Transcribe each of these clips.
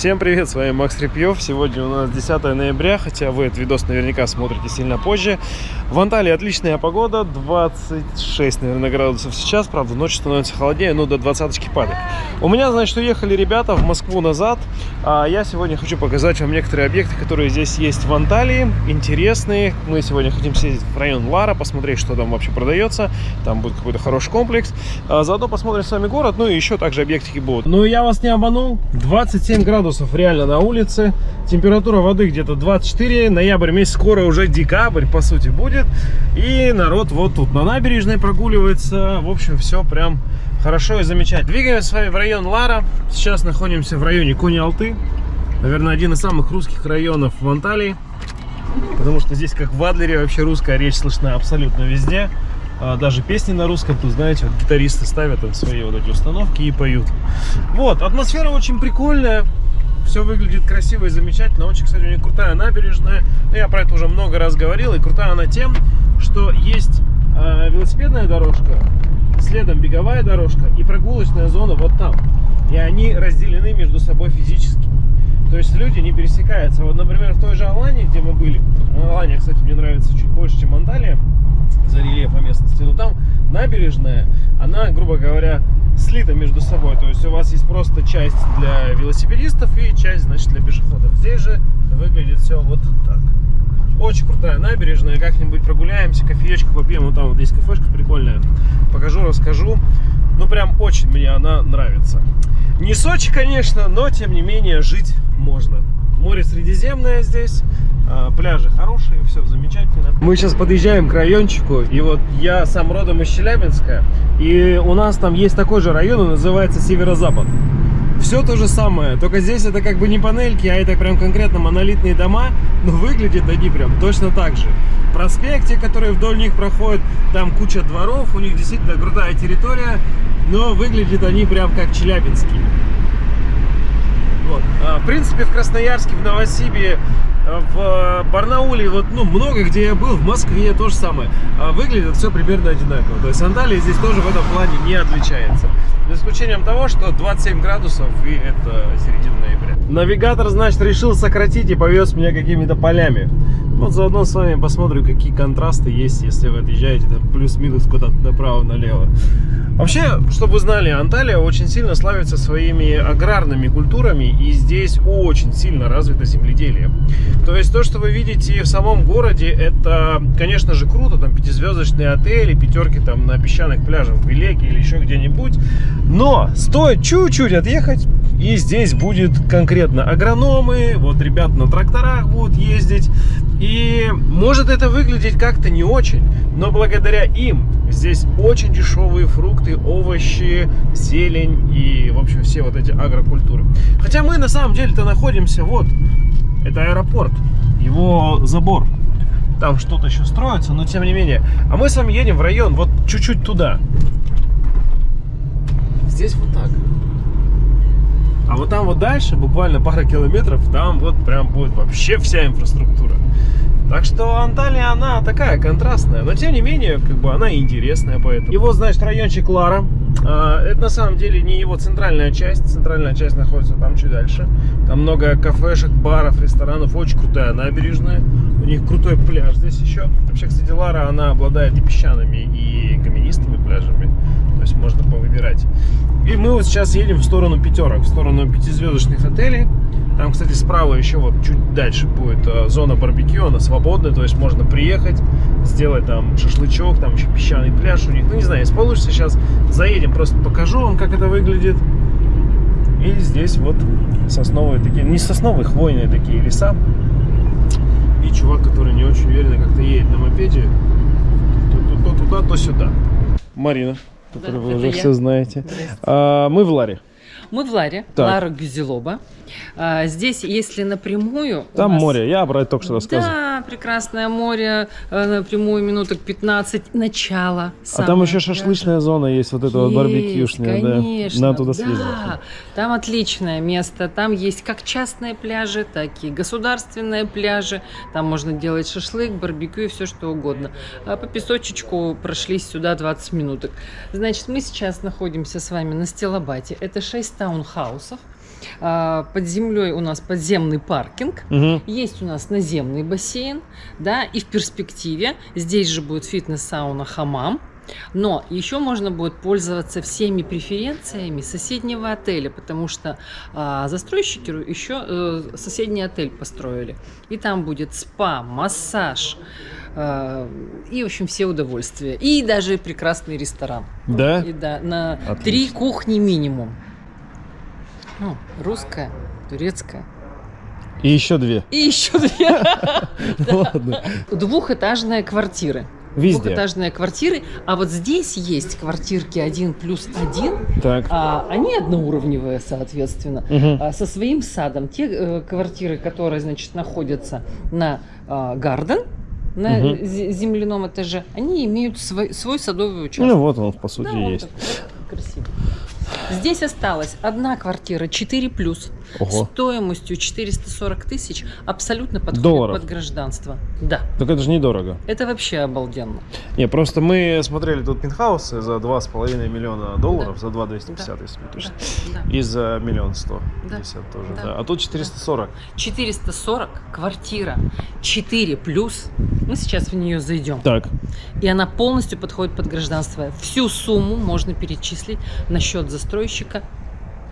Всем привет, с вами Макс Репьев. Сегодня у нас 10 ноября, хотя вы этот видос наверняка смотрите сильно позже. В Анталии отличная погода, 26, наверное, градусов сейчас, правда, ночью становится холоднее, но до 20 падает. У меня, значит, уехали ребята в Москву назад, а я сегодня хочу показать вам некоторые объекты, которые здесь есть в Анталии, интересные. Мы сегодня хотим съездить в район Лара, посмотреть, что там вообще продается, там будет какой-то хороший комплекс. А заодно посмотрим с вами город, ну и еще также объектики будут. Ну я вас не обманул, 27 градусов реально на улице, температура воды где-то 24, ноябрь месяц, скоро уже декабрь, по сути, будет. И народ вот тут на набережной прогуливается, в общем, все прям хорошо и замечательно. Двигаемся с вами в район Лара, сейчас находимся в районе Кони-Алты, наверное, один из самых русских районов в Анталии. Потому что здесь, как в Адлере, вообще русская речь слышна абсолютно везде. А, даже песни на русском, тут, знаете, вот гитаристы ставят там свои вот эти установки и поют. Вот, атмосфера очень прикольная. Все выглядит красиво и замечательно. Очень, кстати, у них крутая набережная. Ну, я про это уже много раз говорил. И крутая она тем, что есть э, велосипедная дорожка, следом беговая дорожка и прогулочная зона вот там. И они разделены между собой физически. То есть люди не пересекаются. Вот, например, в той же Алании, где мы были, ну, Алания, кстати, мне нравится чуть больше, чем Анталия, за рельефа местности, но там набережная, она, грубо говоря, слита между собой. То есть у вас есть просто часть для велосипедистов и часть, значит, для пешеходов. Здесь же выглядит все вот так. Очень крутая набережная. Как-нибудь прогуляемся, кофеечку попьем. Вот там вот есть кафешка прикольная. Покажу, расскажу. Ну, прям очень мне она нравится. Не Сочи, конечно, но, тем не менее, жить можно. Море Средиземное здесь, пляжи хорошие, все замечательно. Мы сейчас подъезжаем к райончику, и вот я сам родом из Челябинска, и у нас там есть такой же район, он называется Северо-Запад. Все то же самое, только здесь это как бы не панельки, а это прям конкретно монолитные дома, но выглядят они прям точно так же. Проспекте, которые вдоль них проходят, там куча дворов, у них действительно крутая территория, но выглядят они прям как челябинские. Вот. А, в принципе, в Красноярске, в Новосибе, в Барнауле, вот, ну, много где я был, в Москве то же самое. А выглядит все примерно одинаково. То есть Анталия здесь тоже в этом плане не отличается. За исключением того, что 27 градусов и это середина ноября. Навигатор, значит, решил сократить и повез меня какими-то полями. Вот заодно с вами посмотрю, какие контрасты есть, если вы отъезжаете плюс-минус куда-то направо-налево. Вообще, чтобы вы знали, Анталия очень сильно славится своими аграрными культурами, и здесь очень сильно развито земледелие. То есть то, что вы видите в самом городе, это, конечно же, круто, там пятизвездочные отели, пятерки там на песчаных пляжах в Белеке или еще где-нибудь. Но стоит чуть-чуть отъехать, и здесь будет конкретно агрономы, вот ребят на тракторах будут ездить. И может это выглядеть как-то не очень, но благодаря им здесь очень дешевые фрукты, овощи, зелень и, в общем, все вот эти агрокультуры. Хотя мы на самом деле-то находимся вот это аэропорт, его забор. Там что-то еще строится, но тем не менее. А мы с вами едем в район, вот чуть-чуть туда. Здесь вот так. А вот там вот дальше, буквально пара километров, там вот прям будет вообще вся инфраструктура. Так что Анталия, она такая контрастная, но тем не менее, как бы она интересная поэтому. Его, значит, райончик Лара. А, это на самом деле не его центральная часть. Центральная часть находится там чуть дальше. Там много кафешек, баров, ресторанов. Очень крутая набережная. У них крутой пляж здесь еще. Вообще, кстати, Лара, она обладает и песчаными, и каменистыми пляжами. То есть можно повыбирать. И мы вот сейчас едем в сторону пятерок, в сторону пятизвездочных отелей. Там, кстати, справа еще вот чуть дальше будет э, зона барбекю, она свободная, то есть можно приехать, сделать там шашлычок, там еще песчаный пляж у них. Ну, не знаю, если получится, сейчас заедем, просто покажу вам, как это выглядит. И здесь вот сосновые такие, не сосновые, хвойные такие леса. И чувак, который не очень уверенно как-то едет на мопеде, то, туда, то сюда. Марина, которую Да, вы уже я. все знаете. А, мы в Ларе. Мы в Ларе, Так. Лара Гюзелоба. А, здесь, если напрямую... Там нас- море, я про это только что рассказывал. Да, прекрасное море, э, напрямую минуток 15, начало. А там еще да. шашлычная зона есть, вот это вот барбекюшная, конечно, да. Надо туда да. съездить. Там отличное место. Там есть как частные пляжи, так и государственные пляжи. Там можно делать шашлык, барбекю и все что угодно. А по песочечку прошлись сюда 20 минуток. Значит, мы сейчас находимся с вами на Стелобате. Это 6 таунхаусов. А, Под землей у нас подземный паркинг. Мгм. Есть у нас наземный бассейн, да, и в перспективе здесь же будет фитнес-сауна, хамам. Но еще можно будет пользоваться всеми преференциями соседнего отеля, потому что а, застройщики еще э, соседний отель построили. И там будет спа, массаж а, и, в общем, все удовольствия. И даже прекрасный ресторан. Да? И да, на Отлично. три кухни минимум. Ну, русская, турецкая. И еще две. И еще две. Ладно. Двухэтажные квартиры. Везде. Двухэтажные квартиры. А вот здесь есть квартирки один плюс один. Так. А они одноуровневые, соответственно. А, со своим садом. Те э, квартиры, которые, значит, находятся на а, Гарден, на зе- земляном этаже, они имеют свой, свой садовый участок. Ну вот он, по сути, Да, есть. вот. Здесь осталась одна квартира 4 плюс Ого. стоимостью 440 тысяч абсолютно подходит Долларов? под гражданство. Да, Так это же недорого. это вообще обалденно. Не, просто мы смотрели тут пентхаусы за 2,5 миллиона долларов, Да. за 2,250, если быть точно. Да, да. И за миллион сто Да. тоже, Да. да. А тут 440. 440 квартира 4 плюс. Мы сейчас в нее зайдем. Так. И она полностью подходит под гражданство. Всю сумму можно перечислить на счет застройщика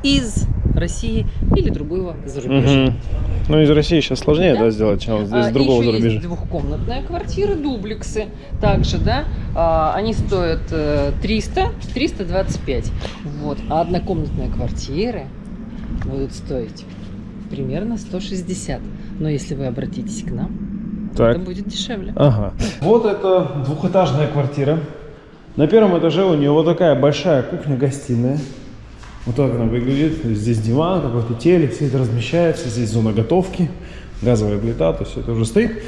из России или другого зарубежья. Мгм. Ну, из России сейчас сложнее, Да. да, сделать, чем здесь А, другого еще зарубежья. есть двухкомнатная квартира, дублексы также, да, А, они стоят э, 300, 325, вот, а однокомнатные квартиры будут стоить примерно 160, но если вы обратитесь к нам, Так. это будет дешевле. Ага. Вот это двухэтажная квартира. На первом этаже у нее вот такая большая кухня-гостиная. Вот так она выглядит. Здесь диван, какой-то телек, все это размещается. Здесь зона готовки, газовая плита, то есть это уже стоит.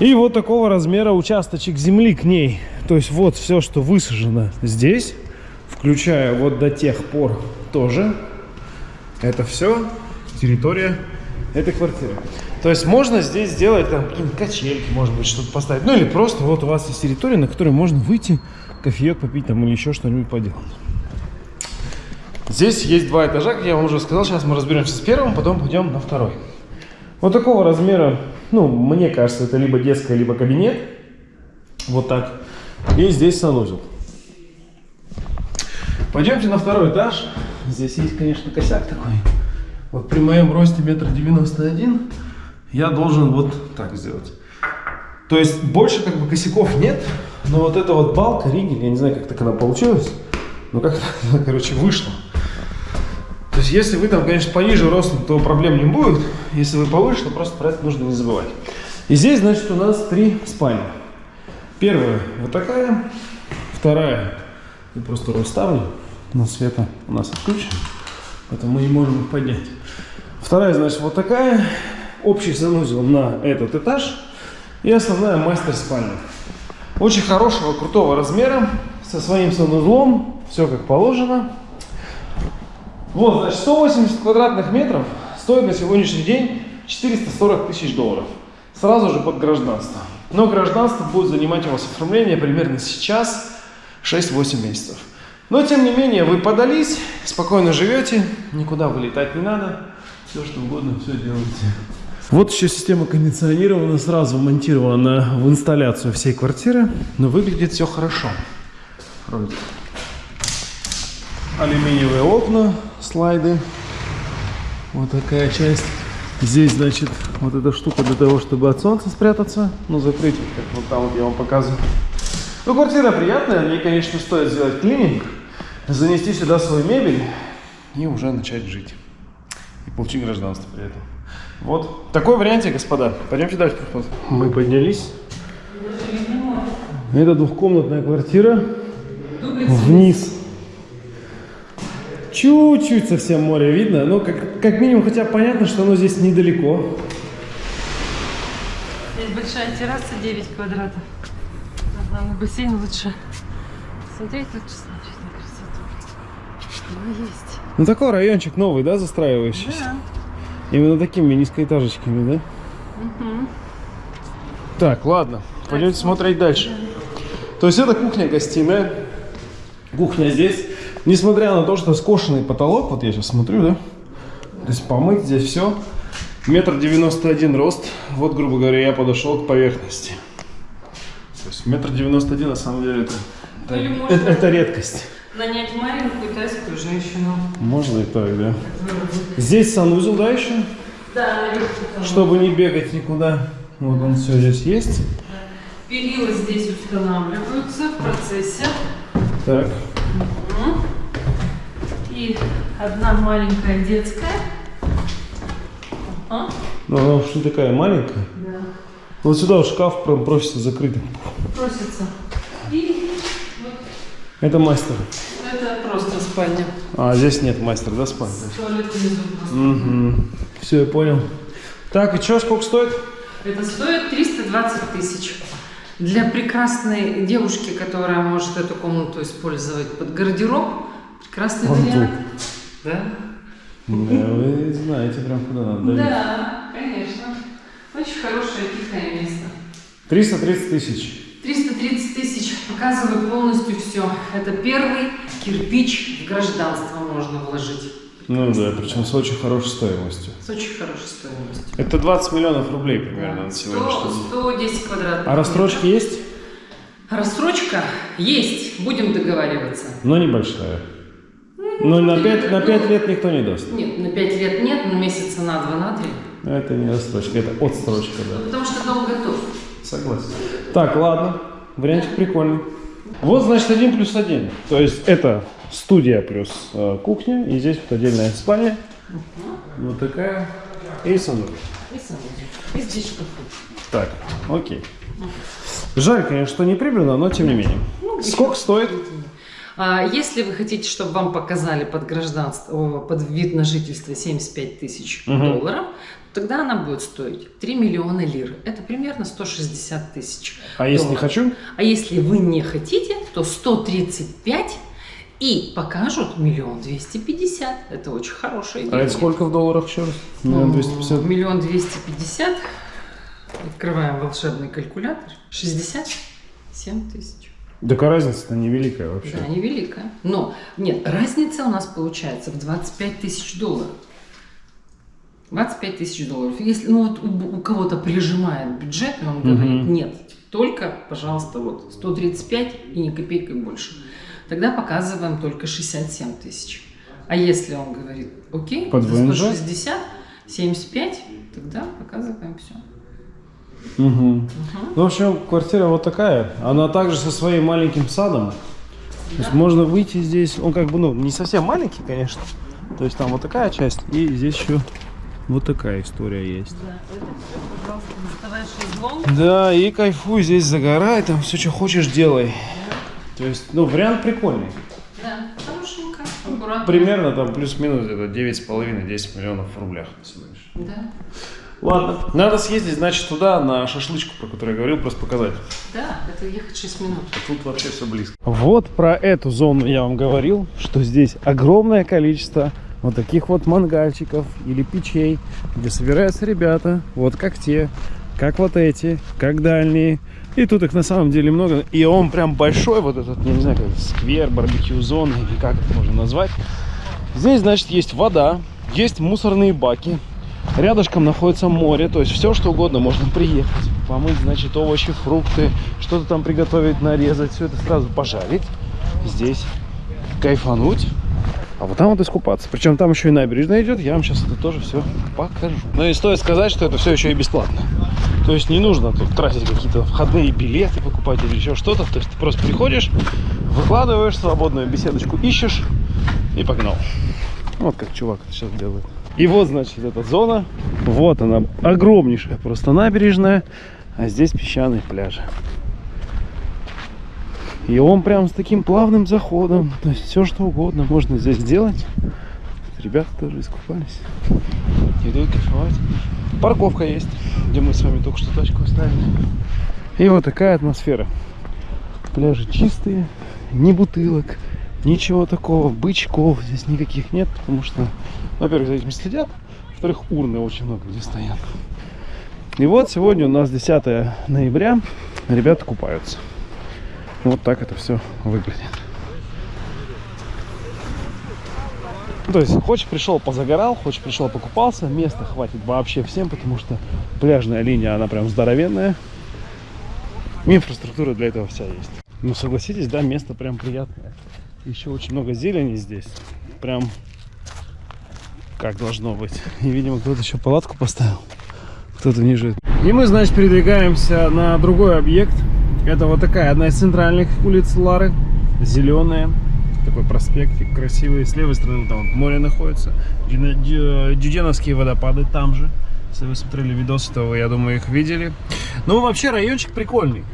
И вот такого размера участочек земли к ней. То есть вот все, что высажено здесь, включая вот до тех пор тоже. Это все территория этой квартиры. То есть можно здесь сделать там какие-нибудь качельки, может быть, что-то поставить. Ну или просто вот у вас есть территория, на которой можно выйти, кофеек попить там или еще что-нибудь поделать. Здесь есть два этажа, как я вам уже сказал. Сейчас мы разберемся с первым, потом пойдем на второй. Вот такого размера, ну, мне кажется, это либо детская, либо кабинет. Вот так. И здесь санузел. Пойдемте на второй этаж. Здесь есть, конечно, косяк такой. Вот при моем росте метр девяносто один я должен вот так сделать. То есть больше как бы косяков нет, но вот эта вот балка, ригель, я не знаю, как так она получилась, но как она, короче, вышла. Есть если вы там, конечно, пониже ростом, то проблем не будет. Если вы повыше, то просто про это нужно не забывать. И здесь, значит, у нас три спальни. Первая вот такая, вторая, я просто расставлю, но света у нас отключено, поэтому мы не можем их поднять. Вторая, значит, вот такая, общий санузел на этот этаж и основная мастер-спальня. Очень хорошего, крутого размера, со своим санузлом, все как положено. Вот, значит, 180 квадратных метров стоит на сегодняшний день 440 тысяч долларов. Сразу же под гражданство. Но гражданство будет занимать у вас оформление примерно сейчас 6-8 месяцев. Но, тем не менее, вы подались, спокойно живете, никуда вылетать не надо. Все, что угодно, все делаете. Вот еще система кондиционирования сразу монтирована в инсталляцию всей квартиры, но выглядит все хорошо. Вроде. Алюминиевые окна, слайды. Вот такая часть. Здесь, значит, вот эта штука для того, чтобы от солнца спрятаться. Ну, закрыть, вот как вот там вот я вам показываю. Ну, квартира приятная. Мне, конечно, стоит сделать клининг, занести сюда свою мебель и уже начать жить. И получить гражданство при этом. Вот такой варианте, господа. Пойдемте дальше. посмотрим. Мы поднялись. Это двухкомнатная квартира. Вниз. Чуть-чуть совсем море видно, но как, как минимум хотя бы понятно, что оно здесь недалеко. Здесь большая терраса 9 квадратов. На бассейн лучше. Смотреть лучше смотреть на красоту. Ну, есть. Ну такой райончик новый, да, застраивающийся? Да. Именно такими низкоэтажечками, да? Мгм. Так, ладно, пойдемте смотреть дальше. То есть это кухня-гостиная. Кухня здесь. Несмотря на то, что скошенный потолок, вот я сейчас смотрю, да? То есть помыть здесь все. Метр девяносто один рост. Вот, грубо говоря, я подошел к поверхности. То есть метр девяносто один на самом деле это, это, это- это редкость. Нанять маленькую тайскую женщину. Можно и так, да. Здесь санузел, да, еще? Да, наверху. Чтобы не бегать никуда. Вот он все здесь есть. Перила здесь устанавливаются в процессе. Так. И одна маленькая детская. Ага. Ну, она уж не такая маленькая. Да. Вот сюда в шкаф прям просится закрытым. Просится. И вот Это мастер. это просто спальня. А, здесь нет мастера, да, спальни? Туалет внизу. Угу. Все, я понял. Так, и что, сколько стоит? Это стоит 320 тысяч. Для прекрасной девушки, которая может эту комнату использовать под гардероб, прекрасный Антон. вариант. Да? Да, вы знаете прям куда надо. Да, конечно. Очень хорошее тихое место. 330 тысяч. 330 тысяч. Показываю полностью все. Это первый кирпич в гражданство можно вложить. Ну да, причем с очень хорошей стоимостью. С очень хорошей стоимостью. Это 20 миллионов рублей примерно на 100, сегодняшний день. 110 квадратных. А рассрочки есть? Рассрочка есть. Будем договариваться. Но небольшая. Но на 5, на 5 лет никто не даст. Нет, на 5 лет нет, на месяца на 2, на 3. Это не рассрочка, это отсрочка, да. Потому что дом готов. Согласен. Так, ладно. Вариантик прикольный. Вот, значит, один плюс один. То есть это студия плюс э, кухня. И здесь вот отдельная спальня. Вот такая. И санузел. И санузел. И здесь шкафы. Так, окей. Жаль, конечно, что не прибрано, но тем не менее. Сколько стоит? А если вы хотите, чтобы вам показали под гражданство, под вид на жительство 75 тысяч Мгм. долларов, тогда она будет стоить 3 миллиона лир. Это примерно 160 тысяч. А если не долларов. хочу? А если вы не хотите, то 135 и покажут миллион двести пятьдесят. Это очень хорошая А идея. это сколько в долларах еще раз? Миллион двести пятьдесят. Миллион двести пятьдесят. Открываем волшебный калькулятор. 67 тысяч. Так а разница-то невеликая вообще. Да, невеликая. Но, нет, разница у нас получается в 25 тысяч долларов. 25 тысяч долларов. Если ну, вот у, у кого-то прижимает бюджет, и он говорит, Мгм. нет, только, пожалуйста, вот 135 и ни копейкой больше. Тогда показываем только 67 тысяч. А если он говорит, окей, Под за ВНЖ? 160, 75, тогда показываем все. Мгм. Ну, в общем, квартира вот такая. Она также со своим маленьким садом. То есть можно выйти здесь. Он как бы, ну, не совсем маленький, конечно. То есть там вот такая часть. И здесь еще вот такая история есть. Да, это все, пожалуйста, шезлонг. Да, и кайфуй здесь, загорай, там все, что хочешь, делай. То есть, ну, вариант прикольный. Да, хорошенько, аккуратно. Примерно там плюс-минус где-то 9,5-10 миллионов в рублях. сегодняшний день. Да, Ладно, надо съездить, значит, туда, на шашлычку, про которую я говорил, просто показать. да, это ехать 6 минут. Тут вообще все близко. Вот про эту зону я вам говорил, что здесь огромное количество вот таких вот мангальчиков или печей, где собираются ребята, вот как те, как вот эти, как дальние. И тут их на самом деле много. И он прям большой, вот этот, не знаю, как сквер, барбекю зона, или как это можно назвать. Здесь, значит, есть вода, есть мусорные баки. Рядышком находится море, то есть все что угодно можно приехать, помыть, значит, овощи, фрукты, что-то там приготовить, нарезать, все это сразу пожарить. Здесь кайфануть, а вот там вот искупаться. Причем там еще и набережная идет, я вам сейчас это тоже все покажу. Но и стоит сказать, что это все еще и бесплатно. То есть не нужно тут тратить какие-то входные билеты, покупать или еще что-то. То есть ты просто приходишь, выкладываешь свободную беседочку, ищешь и погнал. Вот как чувак это сейчас делает. И вот, значит, эта зона. Вот она, огромнейшая просто набережная. А здесь песчаные пляжи. И он прям с таким плавным заходом. То есть все что угодно можно здесь сделать. Ребята тоже искупались. Идут кайфовать. Парковка есть, где мы с вами только что тачку оставили. И вот такая атмосфера. Пляжи чистые, ни бутылок, ничего такого, бычков здесь никаких нет, потому что, во-первых, за этим следят, во-вторых, урны очень много где стоят. И вот сегодня у нас 10 ноября, ребята купаются. Вот так это все выглядит. Ну, то есть, хочешь пришел, позагорал, хочешь пришел, покупался, места хватит вообще всем, потому что пляжная линия, она прям здоровенная. Инфраструктура для этого вся есть. Ну, согласитесь, да, место прям приятное. Еще очень много зелени здесь. Прям как должно быть. И, видимо, кто-то еще палатку поставил. Кто-то живет. И мы, значит, передвигаемся на другой объект. Это вот такая одна из центральных улиц Лары. Зеленая. Такой проспектик красивый. С левой стороны там вот море находится. Дюденовские водопады там же. Если вы смотрели видосы, то вы, я думаю, их видели. Ну, вообще, райончик прикольный.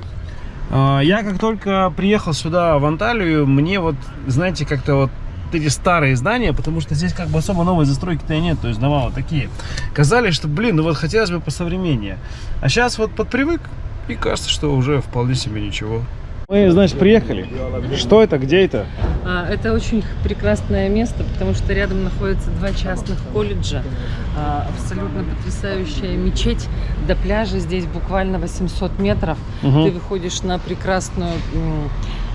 А, Я как только приехал сюда, в Анталию, мне вот, знаете, как-то вот эти старые здания, потому что здесь как бы особо новой застройки-то и нет, то есть дома вот такие. Казались, что, блин, ну вот хотелось бы посовременнее. А сейчас вот подпривык, и кажется, что уже вполне себе ничего. Мы, значит, приехали. Что это, где это? А, Это очень прекрасное место, потому что рядом находятся два частных колледжа. А, Абсолютно потрясающая мечеть. До пляжа здесь буквально 800 метров. Мгм. Ты выходишь на прекрасную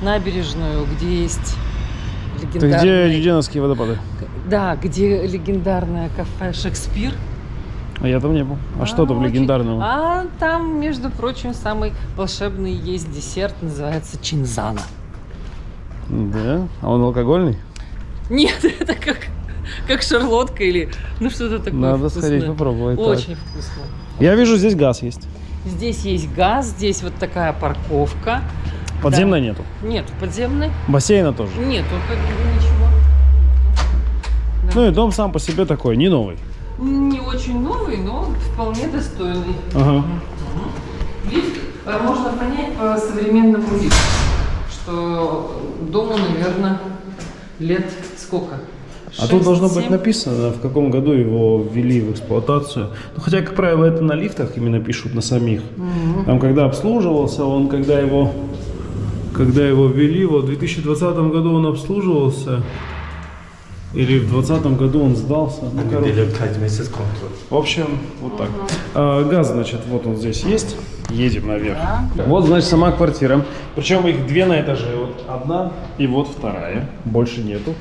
набережную, где есть Ты легендарный... где Дюденовские водопады? Да, где легендарное кафе «Шекспир». А я там не был. А, что там очень- легендарного? А там, между прочим, самый волшебный есть десерт, называется чинзана. Да? А он алкогольный? Нет, это как, как шарлотка или ну что-то такое Надо вкусное. сходить попробовать. так. Очень вкусно. Я вижу, здесь газ есть. Здесь есть газ, здесь вот такая парковка. Подземной нету. Нет, подземной? Бассейна тоже. Нет, ничего. Ну и дом сам по себе такой, не новый. Не очень новый, но вполне достойный. Ага. Лифт э, можно понять по современному лифту, что дому, наверное, лет сколько? А тут должно быть Шесть-семь? написано, в каком году его ввели в эксплуатацию. Ну, хотя, как правило, это на лифтах именно пишут, на самих. Там, когда обслуживался, он, когда его, когда его ввели, вот в 2020 году он обслуживался, или в 2020 году он сдался. Ну, короче. Неделю 5 месяцев контроль. В общем, вот так. А, газ, значит, вот он здесь есть. Едем наверх. Вот, значит, сама квартира. Причем их две на этаже. Вот одна и вот вторая. Больше нету.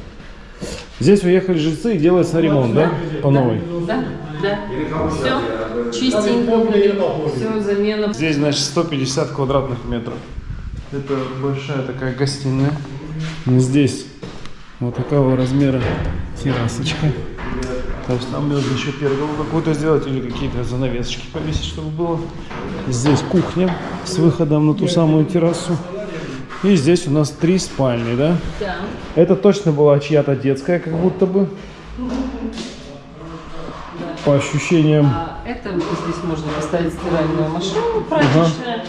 Здесь уехали жильцы и делается ремонт, да? По новой. Да, да. Все чистенько все замена. Здесь, значит, 150 квадратных метров. Это большая такая гостиная. Здесь вот такого размера террасочка. То есть там можно еще перголу какую-то сделать или какие-то занавесочки повесить, чтобы было. Здесь кухня с выходом на ту самую террасу. И здесь у нас три спальни, да? Да. Это точно была чья-то детская, как будто бы. По ощущениям. А это здесь можно поставить стиральную машину прачечная.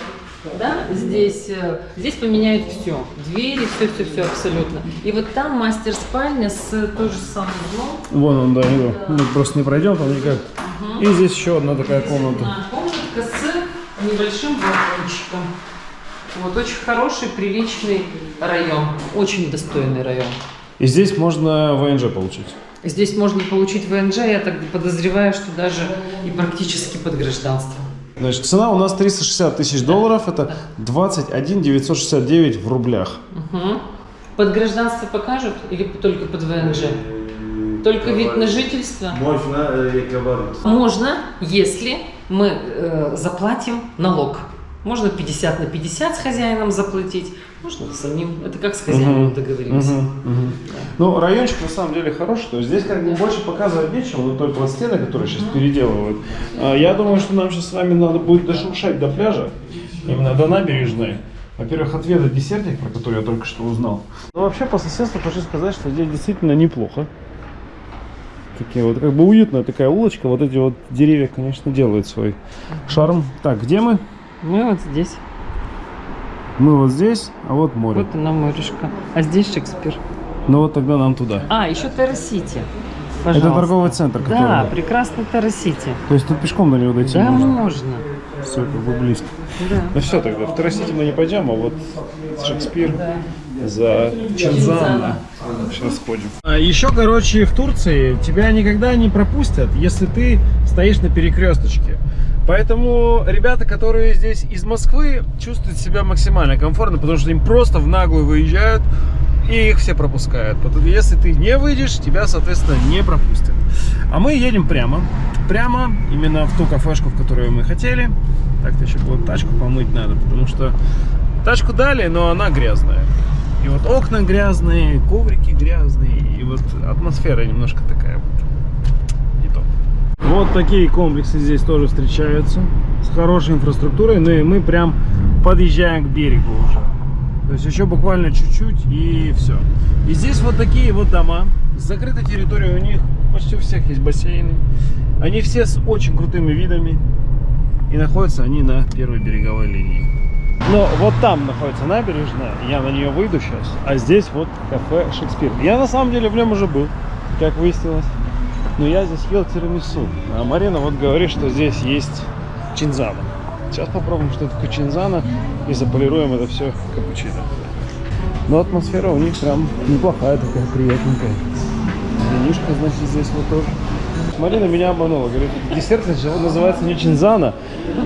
Да, здесь, э, здесь поменяют все. Двери, все, все, все абсолютно. И вот там мастер спальня с то же самым углом. Вон он, да, его. Мы просто не пройдем там никак. И здесь еще одна такая комната. А, комнатка с небольшим балкончиком. Вот очень хороший, приличный район. Очень достойный район. И здесь можно ВНЖ получить. Здесь можно получить ВНЖ, я так подозреваю, что даже и практически под гражданство. Значит, цена у нас 360 тысяч долларов. Это 21 969 в рублях. Мгм. Под гражданство покажут или только под ВНЖ? Только вид на жительство? Можно э, говорить. Можно, если мы э, заплатим налог. Можно 50 на 50 с хозяином заплатить, можно самим. Это как с хозяином Мгм. договоримся. Мгм, мгм. Ну, райончик на самом деле хороший. То есть здесь как бы больше показывать нечего, но только вот стены, которые сейчас переделывают. А, Я думаю, что нам сейчас с вами надо будет дошуршать до пляжа, именно до набережной. Во-первых, отведать десертик, про который я только что узнал. Ну, вообще, по соседству хочу сказать, что здесь действительно неплохо. Такие вот, как бы уютная такая улочка. Вот эти вот деревья, конечно, делают свой шарм. Так, где мы? Мы вот здесь. Мы вот здесь, а вот море. Вот она морешка. А здесь Шекспир. Ну вот тогда нам туда. А, еще Террасити. Это торговый центр, который... Да, прекрасный Террасити. То есть тут пешком до него дойти Да, можно? можно. Все, как бы близко. Да. Ну все тогда, в Тарасити мы не пойдем, а вот Шекспир за Чинзана. Сейчас сходим. еще, короче, в Турции тебя никогда не пропустят, если ты стоишь на перекресточке. Поэтому ребята, которые здесь из Москвы, чувствуют себя максимально комфортно, потому что им просто в наглую выезжают и их все пропускают. Потому- Если ты не выйдешь, тебя, соответственно, не пропустят. А мы едем прямо. Прямо именно в ту кафешку, в которую мы хотели. Так-то еще вот тачку помыть надо, потому что тачку дали, но она грязная. И вот окна грязные, коврики грязные, и вот атмосфера немножко такая вот не то. Вот такие комплексы здесь тоже встречаются с хорошей инфраструктурой, ну и мы прям подъезжаем к берегу уже. То есть еще буквально чуть-чуть и все. И здесь вот такие вот дома. Закрытая территория у них, почти у всех есть бассейны. Они все с очень крутыми видами. И находятся они на первой береговой линии. Но вот там находится набережная, я на нее выйду сейчас, а здесь вот кафе Шекспир. Я на самом деле в нем уже был, как выяснилось. Но я здесь ел тирамису. А Марина вот говорит, что здесь есть чинзана. Сейчас попробуем, что такое чинзана, и заполируем это все капучино. Но атмосфера у них прям неплохая такая, приятненькая. Винишка, значит, здесь вот тоже. Марина меня обманула. Говорит, десерт называется не Чинзана,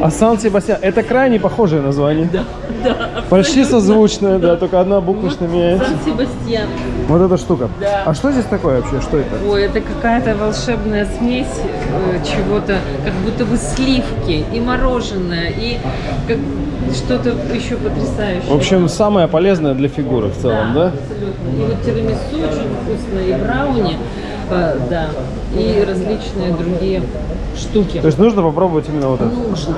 а Сан-Себастьян. Это крайне похожее название. Да, да. Почти созвучное, да, только одна буквочка меняется. Сан-Себастьян. Вот эта штука. Да. А что здесь такое вообще? Что это? Ой, это какая-то волшебная смесь э, чего-то, как будто бы сливки и мороженое, и как что-то еще потрясающее. В общем, самое полезное для фигуры в целом, да? Абсолютно. И вот тирамису очень вкусно, и брауни, да, и различные другие штуки. То есть нужно попробовать именно вот это. Нужно.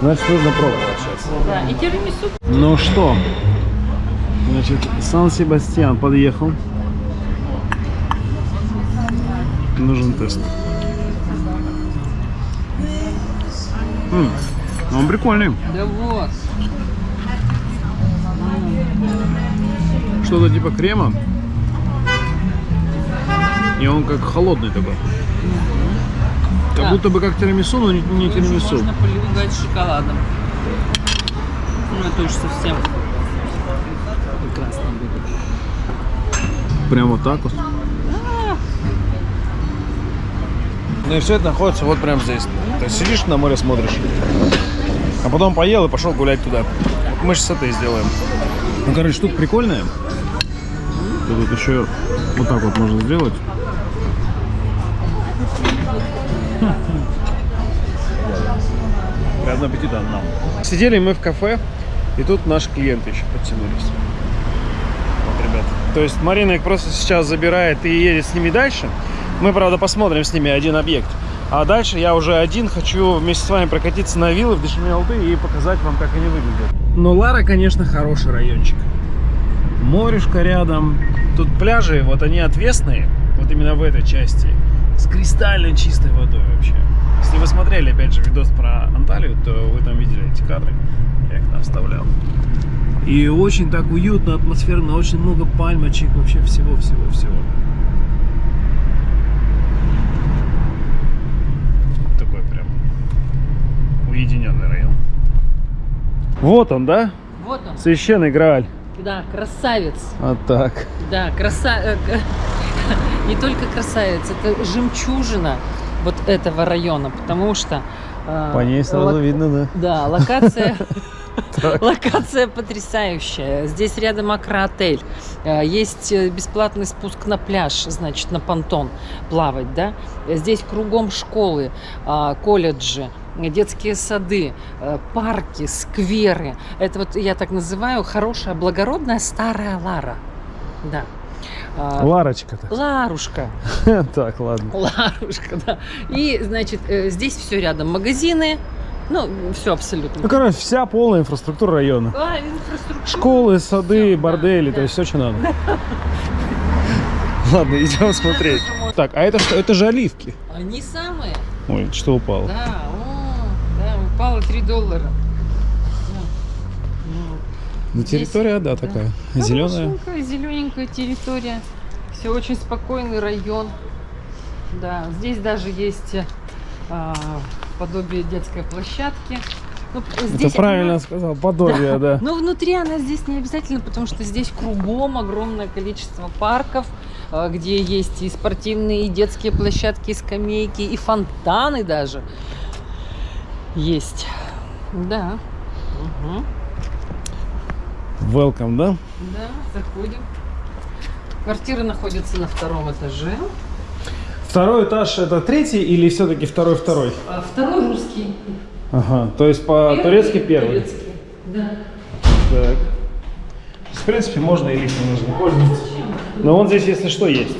Значит, нужно пробовать сейчас. Да, и тирамису Ну что, значит, Сан-Себастьян подъехал. Нужен тест. М, он прикольный. Да вот. Что-то типа крема. И он как холодный такой. Как Да. будто бы как тирамису, но не, не тирамису. Можно поливать шоколадом. Ну, это уж совсем прекрасно будет. Прям вот так вот. Ну и все это находится вот прям здесь. То есть сидишь на море, смотришь. А потом поел и пошел гулять туда. Мы сейчас это и сделаем. Ну, короче, штука прикольная. Тут еще вот так вот можно сделать. Приятного аппетита нам. Сидели мы в кафе, и тут наши клиенты еще подтянулись. Вот, ребят. То есть Марина их просто сейчас забирает и едет с ними дальше. Мы, правда, посмотрим с ними один объект. А дальше я уже один хочу вместе с вами прокатиться на виллы в Дешмелты и показать вам, как они выглядят. Но Лара, конечно, хороший райончик. Морешка рядом. Тут пляжи, вот они отвесные, вот именно в этой части, кристально чистой водой вообще. Если вы смотрели, опять же, видос про Анталию, то вы там видели эти кадры. Я их там вставлял. И очень так уютно, атмосферно, очень много пальмочек, вообще всего-всего-всего. Такой прям уединенный район. Вот он, да? Вот он. Священный Грааль. Да, красавец. Вот так. Да, краса... Не только красавец, это жемчужина вот этого района, потому что... э, По ней сразу лок- видно, да. Да, локация... Локация потрясающая. Здесь рядом Акра-отель. Э, Есть э, бесплатный спуск на пляж, значит, на понтон плавать, да. Здесь кругом школы, а, колледжи, детские сады, парки, скверы. Это вот я так называю хорошая, благородная старая Лара. Да. А, Ларочка-то. Ларушка. Так, ладно. Ларушка, да. И, значит, э, здесь все рядом. Магазины, ну, все абсолютно. Ну, короче, вся полная инфраструктура района. А, инфраструктура. Школы, сады, да, бордели, да. то есть все, что надо. Ладно, идем смотреть. Так, а это что? Это же оливки. Они самые. Ой, что упало? Да, о, да, упало 3 доллара. Да. Ну, Ну, Здесь- территория, да, да. такая. Зеленая. Хорошенькая, зелененькая территория. Все очень спокойный район. Да, здесь даже есть а, подобие детской площадки. Ну, Это здесь правильно она- сказал, подобие, да. Но внутри она здесь не обязательно, потому что здесь кругом огромное количество парков, а, где есть и спортивные, и детские площадки, и скамейки, и фонтаны даже есть. Да. Мгм. Welcome, да? Да, заходим. Квартира находится на втором этаже. Второй этаж это третий или все-таки второй-второй? А Второй русский. Ага, то есть по-турецки первый. Турецкий. Да. Так. В принципе, можно и лифтом нужно пользоваться. Но он здесь, если что, есть.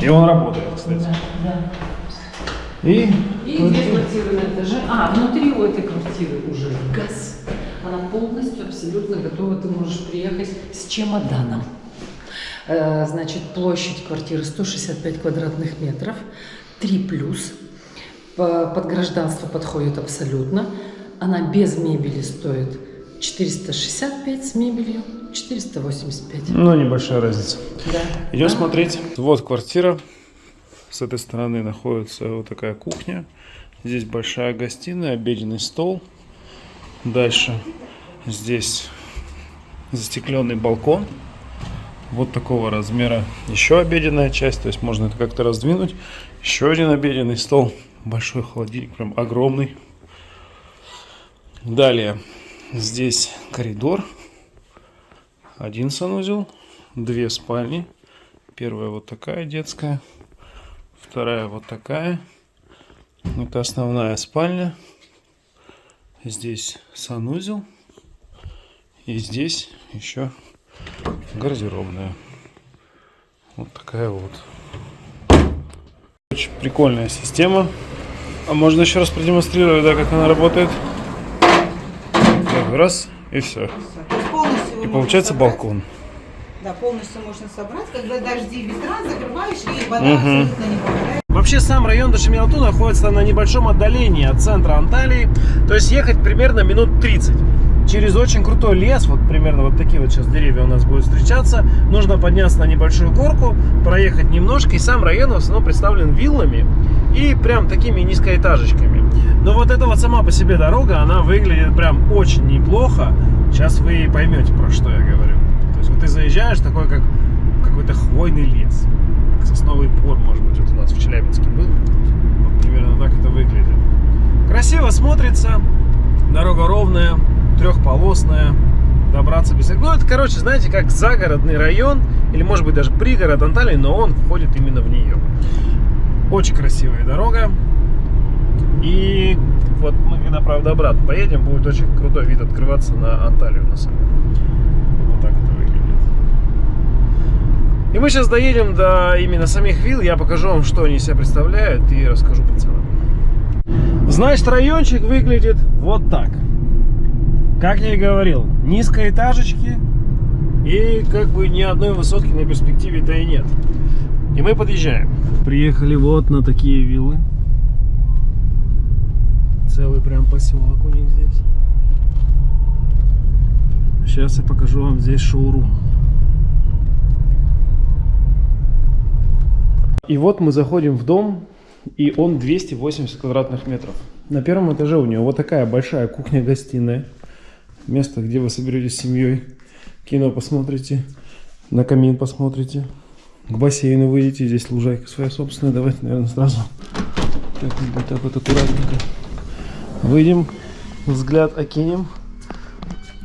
И он работает, кстати. И И две квартиры на этаже. А, внутри у этой квартиры уже газ. Абсолютно готова. Ты можешь приехать с чемоданом. Э, Значит, площадь квартиры 165 квадратных метров. 3 плюс. По- Под гражданство подходит абсолютно. Она без мебели стоит 465 с мебелью, 485. ну, небольшая разница. Да. Идем Да. смотреть. Вот квартира. С этой стороны находится вот такая кухня. Здесь большая гостиная, обеденный стол. Дальше здесь застекленный балкон. Вот такого размера еще обеденная часть. То есть можно это как-то раздвинуть. Еще один обеденный стол. Большой холодильник, прям огромный. Далее здесь коридор. Один санузел, две спальни. Первая вот такая детская, вторая вот такая. Это основная спальня. Здесь санузел. И здесь еще гардеробная. Вот такая вот. Очень прикольная система. А можно еще раз продемонстрировать, да, как она работает. Так, раз и все. И получается собрать. балкон. Да, полностью можно собрать. Когда дожди, ветра, закрываешь, и вода абсолютно не попадает. Вообще сам район Дашимиалту находится на небольшом отдалении от центра Анталии, то есть ехать примерно минут 30. Через очень крутой лес, вот примерно вот такие вот сейчас деревья у нас будут встречаться, нужно подняться на небольшую горку, проехать немножко, и сам район в основном представлен виллами и прям такими низкоэтажечками. Но вот эта вот сама по себе дорога, она выглядит прям очень неплохо. Сейчас вы поймете, про что я говорю. То есть вот ты заезжаешь, такой как какой-то хвойный лес. Как сосновый бор, может быть, вот у нас в Челябинске был. Вот примерно так это выглядит. Красиво смотрится, дорога ровная, трехполосная, добраться без... Ну, это, короче, знаете, как загородный район, или, может быть, даже пригород Анталии, но он входит именно в нее. Очень красивая дорога. И вот мы, когда, правда, обратно поедем, будет очень крутой вид открываться на Анталию, на самом деле. Вот так это выглядит. И мы сейчас доедем до именно самих вилл, я покажу вам, что они из себя представляют и расскажу по ценам. Значит, райончик выглядит вот так. Как я и говорил, низкоэтажечки и как бы ни одной высотки на перспективе-то и нет. И мы подъезжаем. Приехали вот на такие виллы. Целый прям поселок у них здесь. Сейчас я покажу вам здесь шоурум. И вот мы заходим в дом, и он 280 квадратных метров. На первом этаже у него вот такая большая кухня-гостиная. Место, где вы соберетесь с семьей, кино посмотрите, на камин посмотрите, к бассейну выйдете, здесь лужайка своя собственная. Давайте, наверное, сразу так, так вот аккуратненько выйдем, взгляд окинем.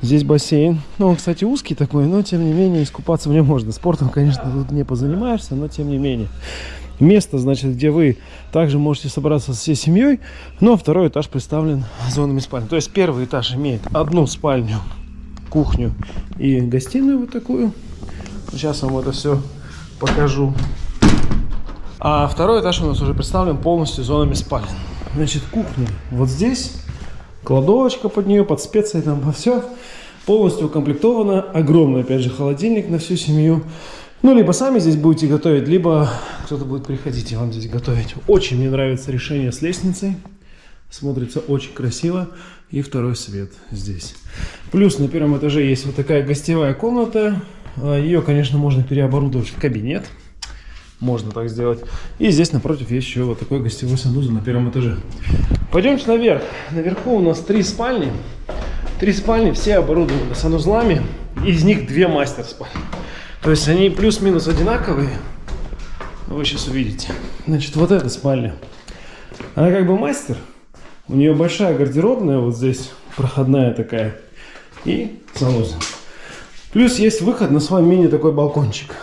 Здесь бассейн. Ну, он, кстати, узкий такой, но тем не менее искупаться в нем можно. Спортом, конечно, тут не позанимаешься, но тем не менее. Место, значит, где вы также можете собраться со всей семьей, но второй этаж представлен зонами спальни. То есть первый этаж имеет одну спальню, кухню и гостиную вот такую. Сейчас вам это все покажу. А второй этаж у нас уже представлен полностью зонами спален. Значит, кухня вот здесь, кладовочка под нее, под специи там, все. Полностью укомплектовано. Огромный, опять же, холодильник на всю семью. Ну, либо сами здесь будете готовить, либо кто-то будет приходить и вам здесь готовить. Очень мне нравится решение с лестницей. Смотрится очень красиво. И второй свет здесь. Плюс на первом этаже есть вот такая гостевая комната. А, Ее, конечно, можно переоборудовать в кабинет. Можно так сделать. И здесь напротив есть еще вот такой гостевой санузел на первом этаже. Пойдемте наверх. Наверху у нас три спальни. Три спальни, все оборудованы санузлами. Из них две мастер спальни. То есть они плюс-минус одинаковые. Вы сейчас увидите. Значит, вот эта спальня. Она как бы мастер. У нее большая гардеробная, вот здесь проходная такая. И санузел. Плюс есть выход на свой мини такой балкончик.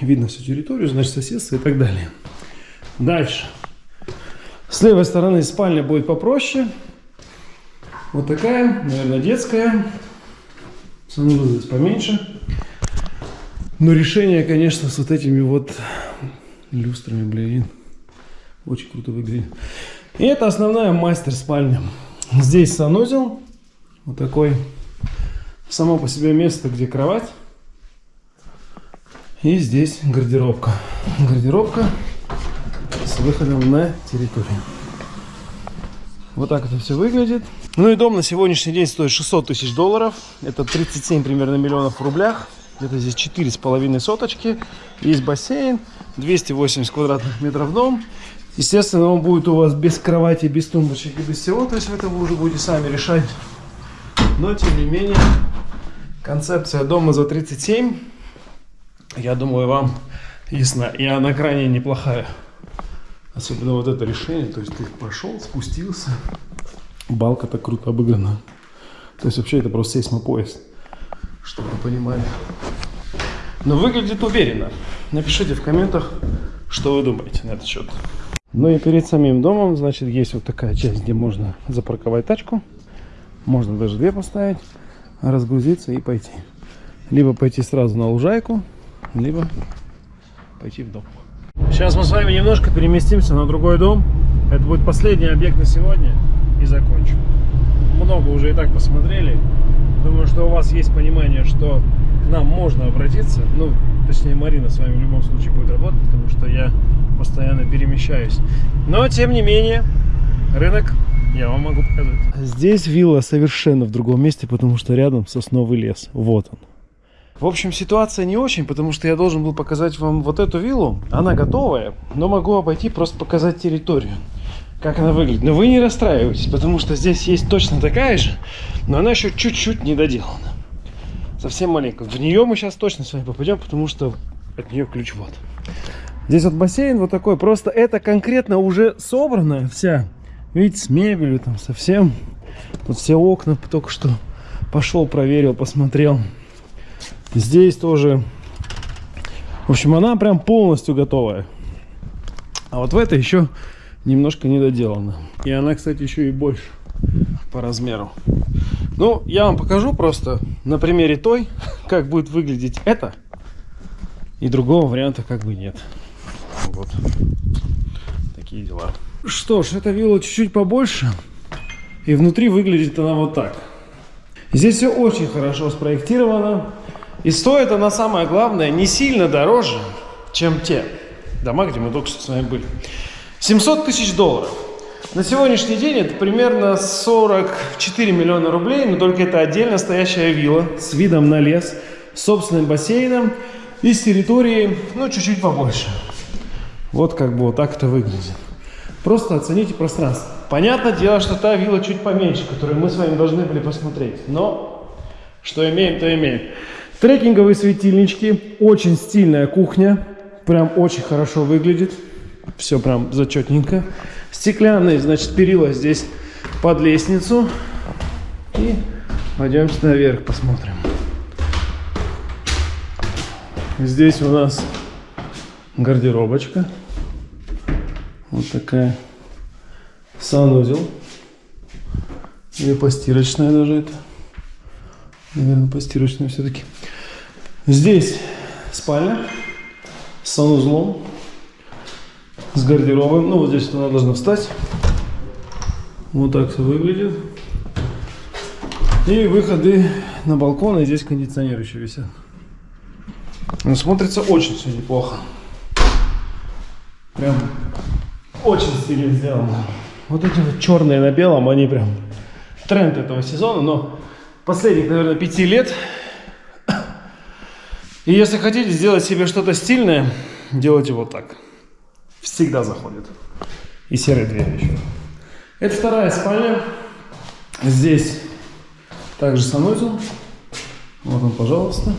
Видно всю территорию, значит соседство и так далее. Дальше. С левой стороны спальня будет попроще. Вот такая, наверное, детская. Санузел здесь поменьше. Но решение, конечно, с вот этими вот люстрами, блин. Очень круто выглядит. И это основная мастер-спальня. Здесь санузел. Вот такой. Само по себе место, где кровать. И здесь гардеробка. Гардеробка с выходом на территорию. Вот так это все выглядит. Ну и дом на сегодняшний день стоит 600 тысяч долларов. Это 37 примерно миллионов в рублях. Где-то здесь 4,5 соточки. Есть бассейн. 280 квадратных метров дом. Естественно, он будет у вас без кровати, без тумбочек и без всего. То есть это вы уже будете сами решать. Но, тем не менее, концепция дома за 37, я думаю, вам ясна. И она крайне неплохая. Особенно вот это решение. То есть ты пошел, спустился. Балка так круто обыграна. То есть вообще это просто сейсмопоезд. Чтобы вы понимали. Но выглядит уверенно. Напишите в комментах, что вы думаете на этот счет. Ну и перед самим домом, значит, есть вот такая часть, где можно запарковать тачку. Можно даже две поставить, разгрузиться и пойти. Либо пойти сразу на лужайку, либо пойти в дом. Сейчас мы с вами немножко переместимся на другой дом. Это будет последний объект на сегодня и закончим. Много уже и так посмотрели. Думаю, что у вас есть понимание, что к нам можно обратиться. Ну, точнее, Марина с вами в любом случае будет работать, потому что я постоянно перемещаюсь. Но, тем не менее, рынок я вам могу показать. Здесь вилла совершенно в другом месте, потому что рядом сосновый лес. Вот он. В общем, ситуация не очень, потому что я должен был показать вам вот эту виллу. Она готовая, но могу обойти, просто показать территорию. Как она выглядит. Но вы не расстраивайтесь, потому что здесь есть точно такая же, но она еще чуть-чуть не доделана. Совсем маленькая. В нее мы сейчас точно с вами попадем, потому что от нее ключ вот. Здесь вот бассейн вот такой. Просто это конкретно уже собранная вся. Видите, с мебелью там совсем. Тут все окна только что пошел, проверил, посмотрел. Здесь тоже. В общем, она прям полностью готовая. А вот в этой еще немножко не доделана. И она, кстати, еще и больше по размеру. Ну, я вам покажу просто на примере той, как будет выглядеть это. И другого варианта как бы нет. Вот. Такие дела. Что ж, эта вилла чуть-чуть побольше. И внутри выглядит она вот так. Здесь все очень хорошо спроектировано. И стоит она, самое главное, не сильно дороже, чем те дома, где мы только что с вами были. 700 тысяч долларов. На сегодняшний день это примерно 44 миллиона рублей, но только это отдельно стоящая вилла с видом на лес, с собственным бассейном и с территорией, ну, чуть-чуть побольше. Вот как бы вот так это выглядит. Просто оцените пространство. Понятное дело, что та вилла чуть поменьше, которую мы с вами должны были посмотреть. Но что имеем, то имеем. Трекинговые светильнички, очень стильная кухня, прям очень хорошо выглядит. Все прям зачетненько. Стеклянные, значит, перила здесь под лестницу. И пойдемте наверх посмотрим. Здесь у нас гардеробочка. Вот такая. Санузел. Или постирочная даже это. Наверное, постирочная все-таки. Здесь спальня с санузлом, с гардеробом. Ну, вот здесь она должна встать. Вот так все выглядит. И выходы на балкон, и здесь кондиционер еще висят. Но смотрится очень все неплохо. Прям очень стильно сделано. Вот эти вот черные на белом, они прям тренд этого сезона, но последних, наверное, пяти лет. И если хотите сделать себе что-то стильное, делайте вот так. Всегда заходит. И серые двери еще. Это вторая спальня. Здесь также санузел. Вот он, пожалуйста.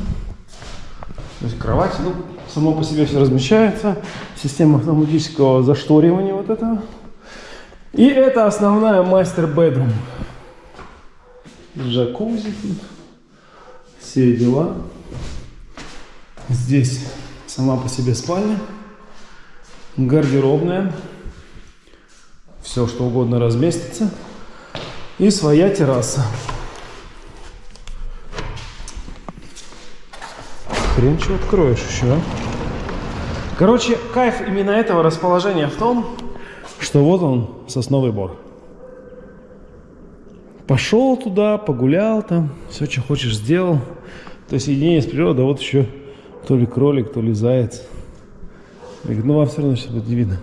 То есть кровать, ну, само по себе все размещается. Система автоматического зашторивания вот этого. И это основная мастер-бедрум. Джакузи тут. Все дела. Здесь Сама по себе спальня. Гардеробная. Все, что угодно разместится. И своя терраса. Хрен что откроешь еще, а? Короче, кайф именно этого расположения в том, что вот он, сосновый бор. Пошел туда, погулял там, все, что хочешь, сделал. То есть единение с природой, а вот еще то ли кролик, то ли заяц. Говорит, ну вам все равно сейчас будет не видно.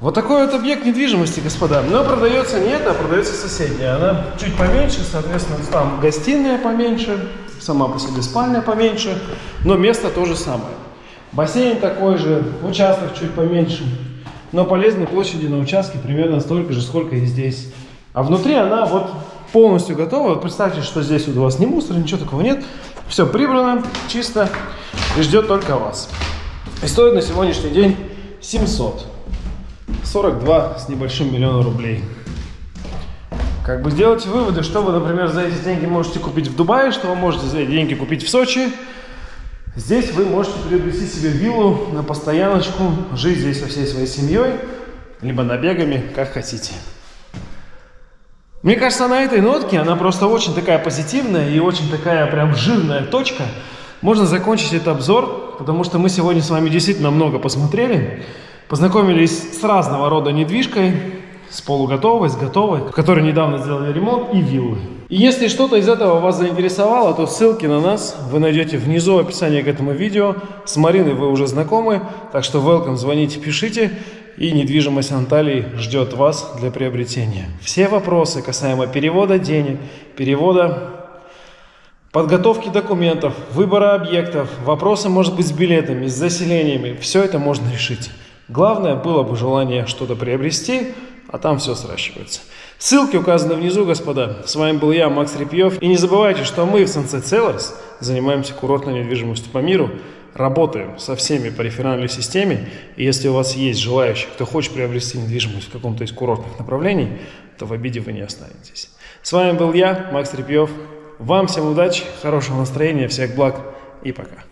Вот такой вот объект недвижимости, господа. Но продается не это, а продается соседняя. Она чуть поменьше, соответственно, там гостиная поменьше, сама по себе спальня поменьше, но место то же самое. Бассейн такой же, участок чуть поменьше, но полезной площади на участке примерно столько же, сколько и здесь. А внутри она вот полностью готова. Представьте, что здесь вот у вас ни мусора, ничего такого нет. Все прибрано, чисто и ждет только вас. И стоит на сегодняшний день 700. 42 с небольшим миллиона рублей. Как бы сделайте выводы, что вы, например, за эти деньги можете купить в Дубае, что вы можете за эти деньги купить в Сочи. Здесь вы можете приобрести себе виллу на постояночку, жить здесь со всей своей семьей, либо набегами, как хотите. Мне кажется, на этой нотке, она просто очень такая позитивная и очень такая прям жирная точка. Можно закончить этот обзор, потому что мы сегодня с вами действительно много посмотрели. Познакомились с разного рода недвижкой, с полуготовой, с готовой, в которой недавно сделали ремонт, и виллы. И если что-то из этого вас заинтересовало, то ссылки на нас вы найдете внизу в описании к этому видео. С Мариной вы уже знакомы, так что welcome, звоните, пишите. И недвижимость Анталии ждет вас для приобретения. Все вопросы касаемо перевода денег, перевода подготовки документов, выбора объектов, вопросы, может быть, с билетами, с заселениями, все это можно решить. Главное было бы желание что-то приобрести, а там все сращивается. Ссылки указаны внизу, господа. С вами был я, Макс Репьев. И не забывайте, что мы в Sunset Sellers занимаемся курортной недвижимостью по миру, работаем со всеми по реферальной системе. И если у вас есть желающие, кто хочет приобрести недвижимость в каком-то из курортных направлений, то в обиде вы не останетесь. С вами был я, Макс Репьев. Вам всем удачи, хорошего настроения, всех благ и пока.